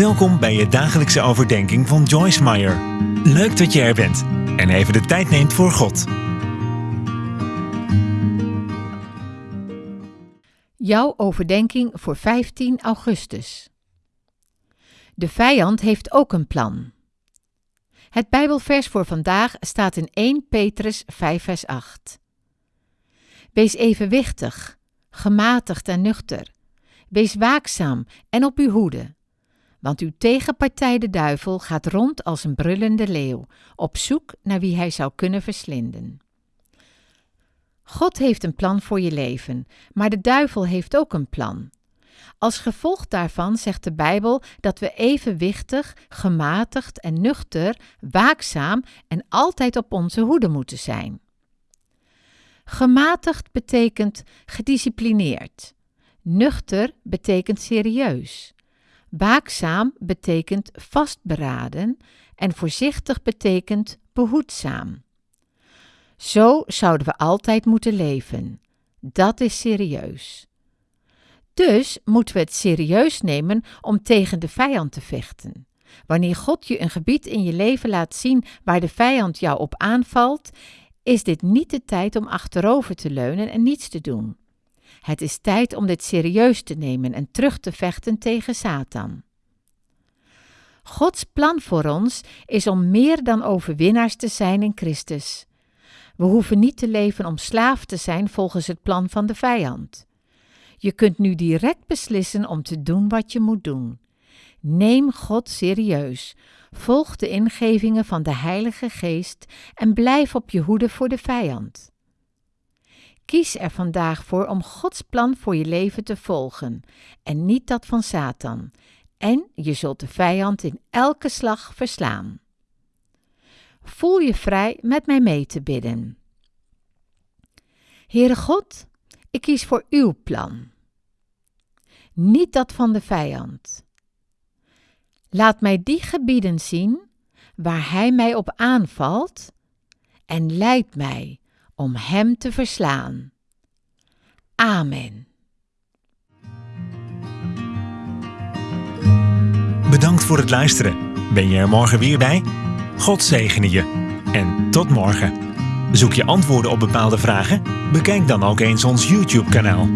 Welkom bij je dagelijkse overdenking van Joyce Meyer. Leuk dat je er bent en even de tijd neemt voor God. Jouw overdenking voor 15 augustus. De vijand heeft ook een plan. Het Bijbelvers voor vandaag staat in 1 Petrus 5 vers 8. Wees evenwichtig, gematigd en nuchter. Wees waakzaam en op uw hoede. Want uw tegenpartij de duivel gaat rond als een brullende leeuw, op zoek naar wie hij zou kunnen verslinden. God heeft een plan voor je leven, maar de duivel heeft ook een plan. Als gevolg daarvan zegt de Bijbel dat we evenwichtig, gematigd en nuchter, waakzaam en altijd op onze hoede moeten zijn. Gematigd betekent gedisciplineerd. Nuchter betekent serieus. Waakzaam betekent vastberaden en voorzichtig betekent behoedzaam. Zo zouden we altijd moeten leven. Dat is serieus. Dus moeten we het serieus nemen om tegen de vijand te vechten. Wanneer God je een gebied in je leven laat zien waar de vijand jou op aanvalt, is dit niet de tijd om achterover te leunen en niets te doen. Het is tijd om dit serieus te nemen en terug te vechten tegen Satan. Gods plan voor ons is om meer dan overwinnaars te zijn in Christus. We hoeven niet te leven om slaaf te zijn volgens het plan van de vijand. Je kunt nu direct beslissen om te doen wat je moet doen. Neem God serieus. Volg de ingevingen van de Heilige Geest en blijf op je hoede voor de vijand. Kies er vandaag voor om Gods plan voor je leven te volgen en niet dat van Satan. En je zult de vijand in elke slag verslaan. Voel je vrij met mij mee te bidden. Heere God, ik kies voor uw plan, niet dat van de vijand. Laat mij die gebieden zien waar hij mij op aanvalt en leid mij om hem te verslaan. Amen. Bedankt voor het luisteren. Ben je er morgen weer bij? God zegene je. En tot morgen. Zoek je antwoorden op bepaalde vragen? Bekijk dan ook eens ons YouTube-kanaal.